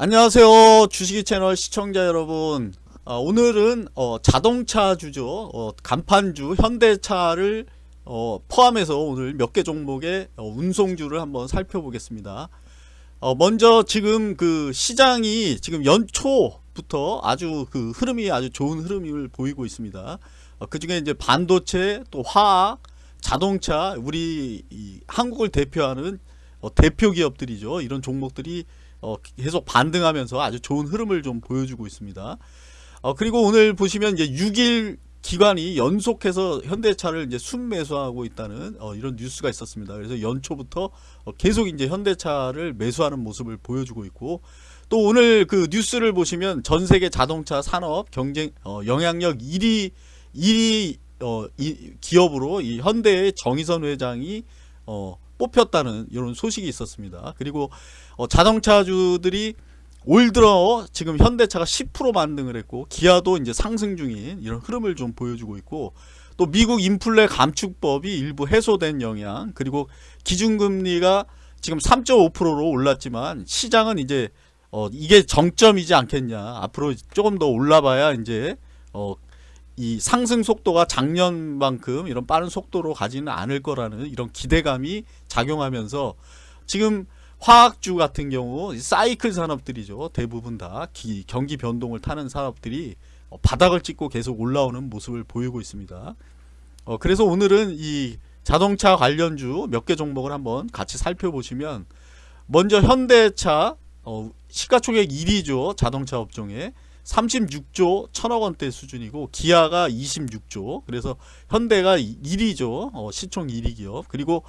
안녕하세요 주식이 채널 시청자 여러분. 어, 오늘은 어, 자동차 주죠 어, 간판주 현대차를 어, 포함해서 오늘 몇 개 종목의 어, 운송주를 한번 살펴보겠습니다. 어, 먼저 지금 그 시장이 지금 연초부터 아주 그 흐름이 아주 좋은 흐름을 보이고 있습니다. 그 중에 이제 반도체 또 화학 자동차 우리 한국을 대표하는 대표 기업들이죠. 이런 종목들이 어, 계속 반등하면서 아주 좋은 흐름을 좀 보여주고 있습니다. 어, 그리고 오늘 보시면 이제 6일 기관이 연속해서 현대차를 이제 순매수하고 있다는 어, 이런 뉴스가 있었습니다. 그래서 연초부터 어, 계속 이제 현대차를 매수하는 모습을 보여주고 있고 또 오늘 그 뉴스를 보시면 전 세계 자동차 산업 경쟁 어, 영향력 1위 1위 어, 이, 기업으로 이 현대의 정의선 회장이 어, 뽑혔다는 이런 소식이 있었습니다. 그리고 어, 자동차주들이 올 들어 지금 현대차가 10% 반등을 했고 기아도 이제 상승 중인 이런 흐름을 좀 보여주고 있고 또 미국 인플레 감축법이 일부 해소된 영향 그리고 기준금리가 지금 3.5%로 올랐지만 시장은 이제 어 이게 정점이지 않겠냐 앞으로 조금 더 올라봐야 이제 어 이 상승 속도가 작년만큼 이런 빠른 속도로 가지는 않을 거라는 이런 기대감이 작용하면서 지금 화학주 같은 경우 사이클 산업들이죠. 대부분 다 기, 경기 변동을 타는 산업들이 어, 바닥을 찍고 계속 올라오는 모습을 보이고 있습니다. 어, 그래서 오늘은 이 자동차 관련주 몇 개 종목을 한번 같이 살펴보시면 먼저 현대차 어, 시가총액 1위죠. 자동차 업종에 36조 천억 원대 수준이고 기아가 26조. 그래서 현대가 1위죠. 어, 시총 1위 기업. 그리고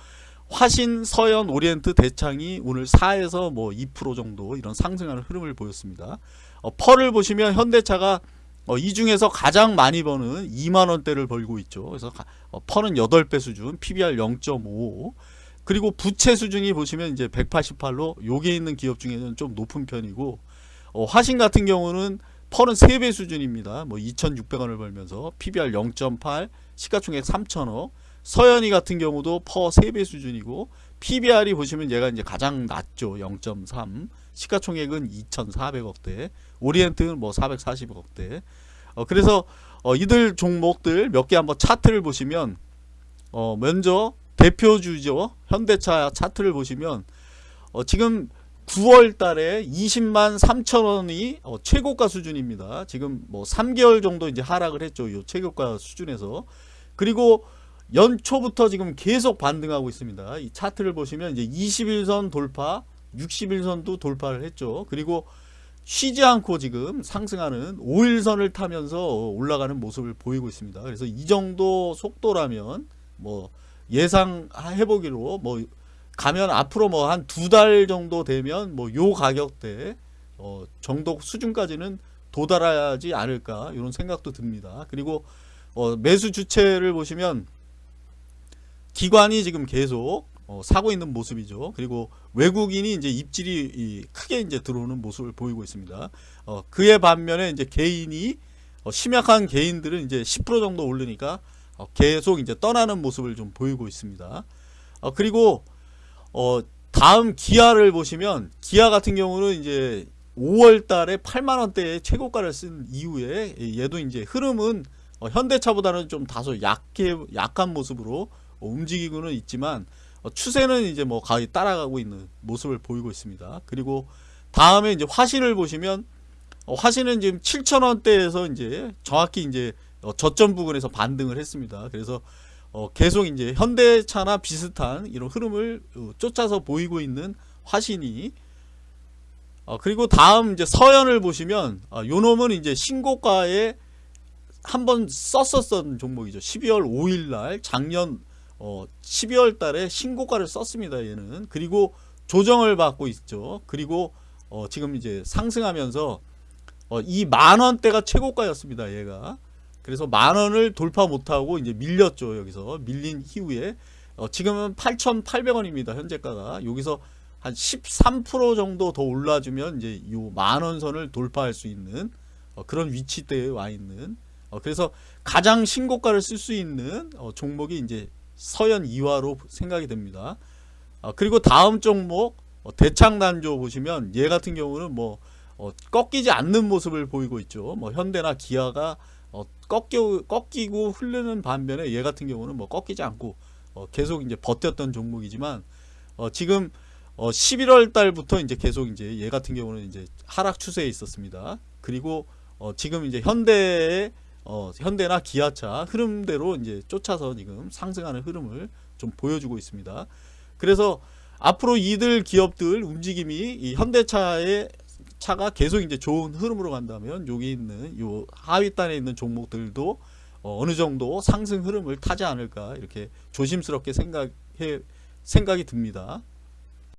화신, 서현, 오리엔트, 대창이 오늘 4에서 뭐 2% 정도 이런 상승하는 흐름을 보였습니다. 어, 펄을 보시면 현대차가 어, 이 중에서 가장 많이 버는 2만원대를 벌고 있죠. 그래서 어, 펄은 8배 수준 PBR 0.5 그리고 부채 수준이 보시면 이제 188로 요게 있는 기업 중에는 좀 높은 편이고 어, 화신 같은 경우는 펄은 3배 수준입니다. 뭐 2,600원을 벌면서 PBR 0.8, 시가총액 3천억. 서현이 같은 경우도 퍼 3배 수준이고 PBR이 보시면 얘가 이제 가장 낮죠. 0.3. 시가총액은 2,400억대. 오리엔트는 뭐 440억대. 어, 그래서 어, 이들 종목들 몇 개 한번 차트를 보시면 어, 먼저 대표주죠. 현대차 차트를 보시면 어, 지금 9월 달에 20만 3천 원이 어, 최고가 수준입니다. 지금 뭐 3개월 정도 이제 하락을 했죠. 이 최고가 수준에서. 그리고 연초부터 지금 계속 반등하고 있습니다. 이 차트를 보시면 이제 21선 돌파, 60일선도 돌파를 했죠. 그리고 쉬지 않고 지금 상승하는 5일선을 타면서 올라가는 모습을 보이고 있습니다. 그래서 이 정도 속도라면 뭐 예상 해보기로 뭐 가면 앞으로 뭐 한 두 달 정도 되면 뭐 요 가격대 어 정도 수준까지는 도달하지 않을까 이런 생각도 듭니다. 그리고 어 매수 주체를 보시면 기관이 지금 계속 어 사고 있는 모습이죠. 그리고 외국인이 이제 입질이 크게 이제 들어오는 모습을 보이고 있습니다. 어 그에 반면에 이제 개인이 어 심약한 개인들은 이제 10% 정도 오르니까 어 계속 이제 떠나는 모습을 좀 보이고 있습니다. 어 그리고 어, 다음 기아를 보시면 기아 같은 경우는 이제 5월 달에 8만 원대의 최고가를 쓴 이후에 얘도 이제 흐름은 어, 현대차보다는 좀 다소 약해 약한 모습으로 움직이고는 있지만 어, 추세는 이제 뭐 거의 따라가고 있는 모습을 보이고 있습니다. 그리고 다음에 이제 화신을 보시면 어, 화신은 지금 7천 원대에서 이제 정확히 이제 어, 저점 부근에서 반등을 했습니다. 그래서 어, 계속 이제 현대차나 비슷한 이런 흐름을 어, 쫓아서 보이고 있는 화신이 어, 그리고 다음 이제 서연을 보시면 어, 요 놈은 이제 신고가에 한번 썼었던 종목이죠. 12월 5일날 작년 어, 12월 달에 신고가를 썼습니다. 얘는 그리고 조정을 받고 있죠. 그리고 어, 지금 이제 상승하면서 어, 이 만원대가 최고가였습니다. 얘가 그래서 만 원을 돌파 못하고 이제 밀렸죠 여기서. 밀린 이후에. 어, 지금은 8,800원입니다 현재가가. 여기서 한 13% 정도 더 올라주면 이제 요 만 원 선을 돌파할 수 있는 어, 그런 위치대에 와 있는 어, 그래서 가장 신고가를 쓸 수 있는 어, 종목이 이제 서현 이화로 생각이 됩니다. 어, 그리고 다음 종목 어, 대창단조 보시면 얘 같은 경우는 뭐 어, 꺾이지 않는 모습을 보이고 있죠. 뭐 현대나 기아가 어, 꺾여 꺾이고 흐르는 반면에 얘 같은 경우는 뭐 꺾이지 않고 어, 계속 이제 버텼던 종목이지만 어, 지금 어, 11월 달부터 이제 계속 이제 얘 같은 경우는 이제 하락 추세에 있었습니다. 그리고 어, 지금 이제 현대의 어, 현대나 기아차 흐름대로 이제 쫓아서 지금 상승하는 흐름을 좀 보여주고 있습니다. 그래서 앞으로 이들 기업들 움직임이 이 현대차의 차가 계속 이제 좋은 흐름으로 간다면 여기 있는 요 하위단에 있는 종목들도 어, 어느 정도 상승 흐름을 타지 않을까 이렇게 조심스럽게 생각해 생각이 듭니다.